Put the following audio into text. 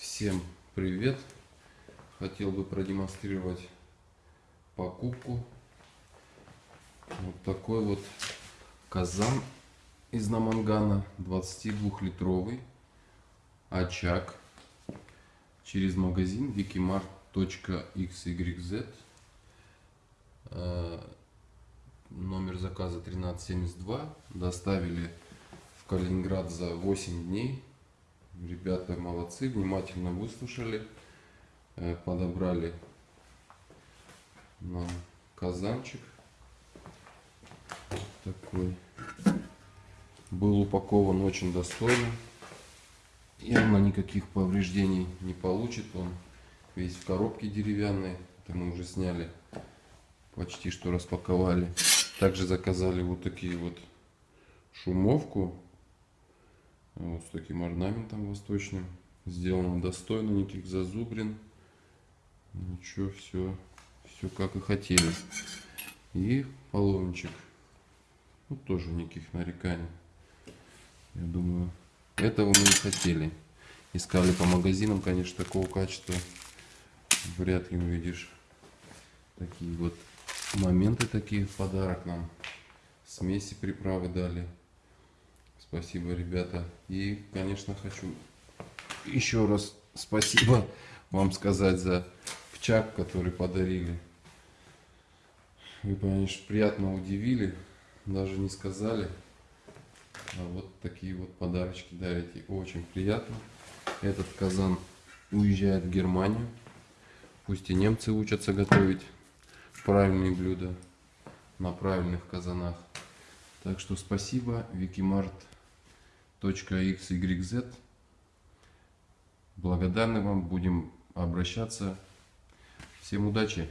Всем привет! Хотел бы продемонстрировать покупку. Вот такой вот казан из намангана 22-литровый очаг через магазин wikimart.xyz Э, номер заказа 1372 доставили в Калининград за 8 дней Ребята молодцы, внимательно выслушали, э, подобрали нам казанчик такой. Был упакован очень достойно. Явно никаких повреждений не получит. Он весь в коробке деревянной. Это мы уже сняли. Почти что распаковали. Также заказали вот такие вот шумовку вот с таким орнаментом восточным. Сделано достойно, никаких зазубрин. Ничего, все, все как и хотели. И половничек. Ну, тоже никаких нареканий. Я думаю, этого мы и хотели. Искали по магазинам, конечно, такого качества вряд ли увидишь. Такие вот моменты такие в подарок нам. Смеси приправы дали. Спасибо, ребята. И, конечно, хочу еще раз спасибо вам сказать за пчак, который подарили. Вы, конечно, приятно удивили, даже не сказали. А вот такие вот подарочки дарите. Очень приятно. Этот казан уезжает в Германию. Пусть и немцы учатся готовить правильные блюда на правильных казанах. Так что спасибо, Викимарт .xyz. Благодарны вам, будем обращаться. Всем удачи!